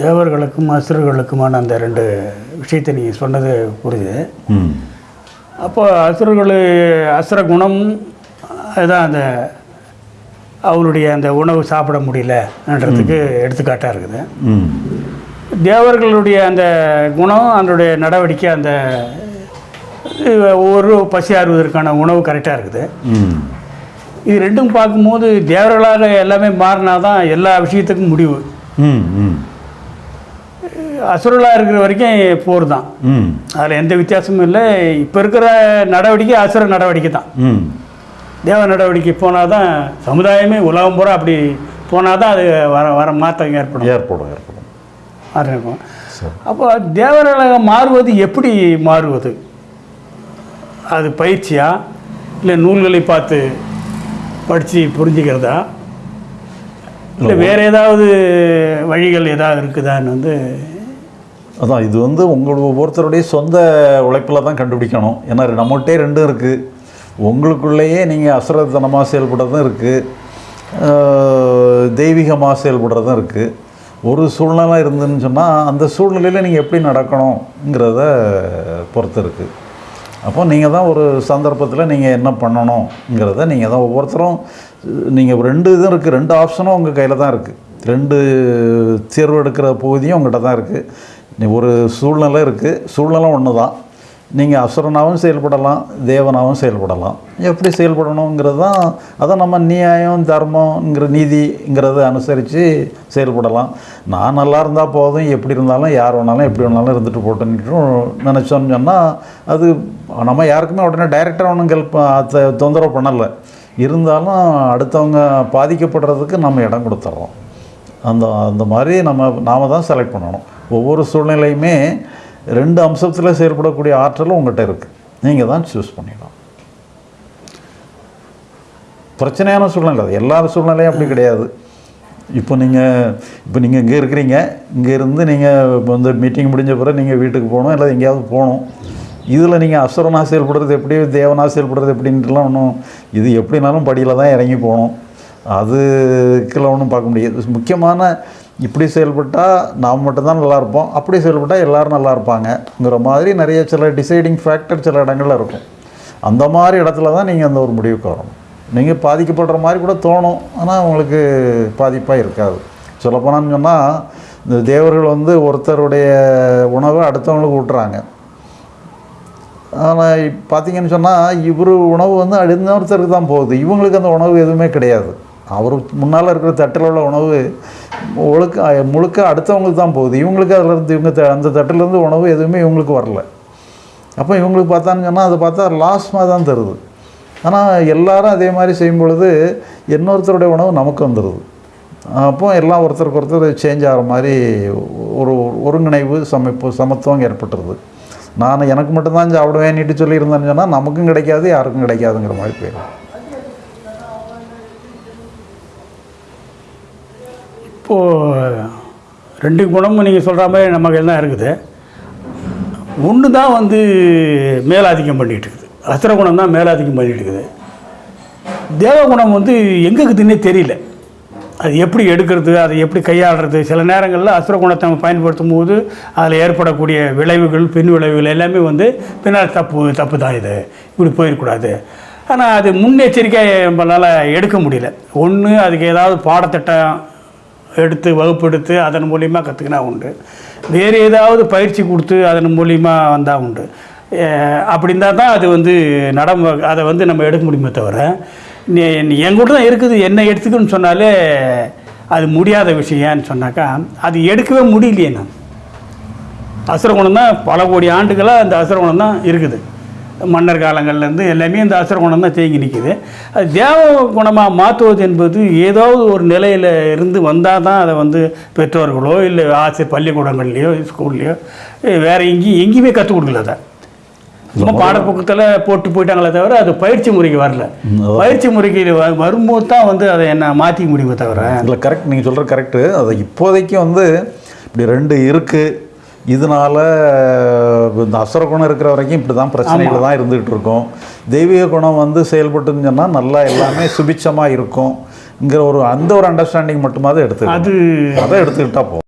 தேவர்களுக்கும் அசுரர்களுக்குமான அந்த ரெண்டு விஷயத்தை நீங்கள் சொன்னது புரியுது. அப்போ அசுரர்கள் அசுர குணம் அதுதான் அந்த அவருடைய அந்த உணவு சாப்பிட முடியலன்றதுக்கு எடுத்துக்காட்டாக இருக்குது. தேவர்களுடைய அந்த குணம் அதனுடைய நடவடிக்கை அந்த ஒவ்வொரு பசி ஆறுவதற்கான உணவு கரெக்டாக இருக்குது. இது ரெண்டும் பார்க்கும்போது தேவர்களாக எல்லாமே மாறினா தான் எல்லா விஷயத்துக்கும் முடிவு. அசுரலாக இருக்கிற வரைக்கும் போர் தான். ம். அதில் எந்த வித்தியாசமும் இல்லை. இப்போ இருக்கிற நடவடிக்கை அசுர நடவடிக்கை தான். ம். தேவ நடவடிக்கை போனால் தான் சமுதாயமே உலகம் பூரா அப்படி போனால் தான் அது வர வர மாற்றம் ஏற்படும். ஏற்படும் ஏற்படும். மாற்றம் இருக்கும். அப்போ தேவர்களாக மாறுவது எப்படி மாறுவது? அது பயிற்சியா? இல்லை நூல்களை பார்த்து படித்து புரிஞ்சுக்கிறதா? இல்லை வேறு ஏதாவது வழிகள் ஏதாவது இருக்குதான்னு வந்து அதான் இது வந்து உங்களோட ஒவ்வொருத்தருடைய சொந்த உழைப்பில் தான் கண்டுபிடிக்கணும். ஏன்னா நம்மகிட்டே ரெண்டும் இருக்குது உங்களுக்குள்ளேயே நீங்கள் அசுரத்தனமாக செயல்படுறதும் இருக்குது தெய்வீகமாக செயல்படுறதும் இருக்குது ஒரு சூழ்நிலை இருந்துன்னு சொன்னால் அந்த சூழ்நிலையில் நீங்கள் எப்படி நடக்கணுங்கிறத பொறுத்து இருக்குது அப்போ நீங்கள் தான் ஒரு சந்தர்ப்பத்தில் நீங்கள் என்ன பண்ணணுங்கிறத நீங்கள் தான் ஒவ்வொருத்தரும் நீங்கள் ரெண்டு இதுவும் இருக்குது ரெண்டு ஆப்ஷனும் உங்கள் கையில் தான் இருக்குது ரெண்டு தேர்வு எடுக்கிற பகுதியும் உங்கள்கிட்ட தான் இருக்குது நீ ஒரு சூழ்நிலை இருக்குது சூழ்நிலை ஒன்று தான் நீங்கள் அசுரனாகவும் செயல்படலாம் தேவனாகவும் செயல்படலாம். எப்படி செயல்படணுங்கிறது தான் அதை நம்ம நியாயம் தர்மங்கிற நீதிங்கிறத அனுசரித்து செயல்படலாம். நான் நல்லா இருந்தால் போதும் எப்படி இருந்தாலும் யார் வேணாலும் எப்படி வேணாலும் இருந்துட்டு போட்டுன்னு நினச்சோன்னு சொன்னால் அது நம்ம யாருக்குமே உடனே டைரக்டாக ஒன்றும் ஹெல்ப் தொந்தரவு பண்ணலை. இருந்தாலும் அடுத்தவங்க பாதிக்கப்படுறதுக்கு நம்ம இடம் கொடுத்துட்றோம் அந்த அந்த மாதிரி நம்ம நாம தான் செலக்ட் பண்ணணும். ஒவ்வொரு சூழ்நிலையுமே ரெண்டு அம்சத்தில் செயல்படக்கூடிய ஆற்றலும் உங்கள்கிட்ட இருக்குது நீங்கள் தான் சூஸ் பண்ணிடலாம் பிரச்சனையான சூழ்நிலை அது எல்லா சூழ்நிலையும் அப்படி கிடையாது. இப்போ நீங்கள் இப்போ நீங்கள் இங்கே இருக்கிறீங்க இங்கே இருந்து நீங்கள் இப்போ வந்து மீட்டிங் முடிஞ்ச பிறகு நீங்கள் வீட்டுக்கு போகணும் இல்லை எங்கேயாவது போகணும். இதில் நீங்கள் அசுரனாக செயல்படுறது எப்படி தேவனாக செயல்படுறது எப்படின்ட்டுலாம் ஒன்றும் இது எப்படினாலும் படியில் தான் இறங்கி போகணும். அதுக்கெல்லாம் ஒன்றும் பார்க்க முடியாது. முக்கியமான இப்படி செயல்பட்டால் நாம் மட்டும்தான் நல்லா இருப்போம். அப்படி செயல்பட்டால் எல்லோரும் நல்லா இருப்பாங்கங்கிற மாதிரி நிறைய சில டிசைடிங் ஃபேக்டர் சில இடங்களில் இருக்கும். அந்த மாதிரி இடத்துல தான் நீங்கள் அந்த ஒரு முடிவுக்கு வரணும். நீங்கள் பாதிக்கப்படுற மாதிரி கூட தோணும். ஆனால் உங்களுக்கு பாதிப்பாக இருக்காது. சொல்லப்போனான்னு சொன்னால் இந்த தேவர்கள் வந்து ஒருத்தருடைய உணவை அடுத்தவங்களுக்கு ஊட்டுறாங்க. ஆனால் பார்த்தீங்கன்னு சொன்னால் இவர் உணவு வந்து அடுத்தவருக்கு தான் போகுது. இவங்களுக்கு அந்த உணவு எதுவுமே கிடையாது. அவர் முன்னால் இருக்கிற தட்டில் உள்ள உணவு ஒழுக்க முழுக்க அடுத்தவங்களுக்கு தான் போகுது. இவங்களுக்கு அதிலேருந்து இவங்க த- அந்த தட்டிலேருந்து உணவு எதுவுமே இவங்களுக்கு வரல. அப்போ இவங்களுக்கு பார்த்தான்னு சொன்னால் அதை பார்த்தா லாஸ்மாக தான் தருது. ஆனால் எல்லாரும் அதே மாதிரி செய்யும் பொழுது இன்னொருத்தருடைய உணவு நமக்கு வந்துடுது அப்போ எல்லாம் ஒருத்தருக்கு ஒருத்தர் சேஞ்ச் ஆகிற மாதிரி ஒரு ஒருங்கிணைவு சமைப்பு சமத்துவம் ஏற்பட்டுருது. நான் எனக்கு மட்டும்தான் சாப்பிடுவேன்னுட்டு சொல்லியிருந்தேன்னு சொன்னால் நமக்கும் கிடைக்காது யாருக்கும் கிடைக்காதுங்கிற மாதிரி போயிடும் இப்போது ரெண்டு குணமும் நீங்கள் சொல்கிற மாதிரி நம்ம கையில் தான் இருக்குது. ஒன்று தான் வந்து மேலாதிக்கம் பண்ணிகிட்டு இருக்குது. அசுர குணம் தான் மேலாதிக்கம் பண்ணிகிட்டு இருக்குது. தேவகுணம் வந்து எங்கே இருக்குதுன்னே தெரியல. அது எப்படி எடுக்கிறது அதை எப்படி கையாளுறது? சில நேரங்களில் அசுர குணத்தை நம்ம பயன்படுத்தும் போது அதில் ஏற்படக்கூடிய விளைவுகள் பின் விளைவுகள் எல்லாமே வந்து பின்னால் தப்பு தப்பு தான் இது. இப்படி போயிடக்கூடாது. ஆனால் அது முன்னெச்சரிக்கை நம்மளால் எடுக்க முடியல. ஒன்று அதுக்கு ஏதாவது பாடத்திட்டம் எடுத்து வகுப்பெடுத்து அதன் மூலியமாக கற்றுக்கினா உண்டு. வேறு ஏதாவது பயிற்சி கொடுத்து அதன் மூலியமாக வந்தால் உண்டு. அப்படி இருந்தால் தான் அது வந்து நடம் அதை வந்து நம்ம எடுக்க முடியுமே தவிர நீ தான் இருக்குது என்ன எடுத்துக்கணும்னு சொன்னாலே அது முடியாத விஷயம்னு சொன்னாக்கா அது எடுக்கவே முடியலையே நான். அசுரகுணம் தான் பல கோடி ஆண்டுகளாக அந்த அசுரகுணம் தான் இருக்குது. மன்னர் காலங்கள்லேருந்து எல்லாமே இந்த அசுர குணம் தான் தேங்கி நிற்குது அது தேவ குணமாக மாற்றுவது என்பது ஏதாவது ஒரு நிலையில் இருந்து வந்தால் தான் அதை வந்து பெற்றோர்களோ இல்லை ஆசிரியர் பள்ளிக்கூடங்கள்லையோ ஸ்கூல்லையோ வேறு எங்கேயும் எங்கேயுமே கற்றுக் கொடுக்கல அதை. சும்மா பாடப்புக்கத்தில் போட்டு போயிட்டாங்களே தவிர அது பயிற்சி முறைக்கு வரல. பயிற்சி முறைக்கு வரும்போது தான் வந்து அதை என்ன மாற்றிக்க முடியுமே தவிர. இல்லை கரெக்ட் நீங்கள் சொல்கிற கரெக்டு அது இப்போதைக்கு வந்து இப்படி ரெண்டு இருக்குது இதனால இந்த அசுர குணம் இருக்கிற வரைக்கும் இப்படி தான் பிரச்சனைகள் தான் இருந்துகிட்டு இருக்கும் தெய்வீக குணம் வந்து செயல்பட்டுன்னு சொன்னால் நல்லா எல்லாமே சுபிச்சமாக இருக்கும்ங்கிற ஒரு அந்த ஒரு அண்டர்ஸ்டாண்டிங் மட்டுமாவது எடுத்து அது அதை எடுத்துக்கிட்டா போதும்.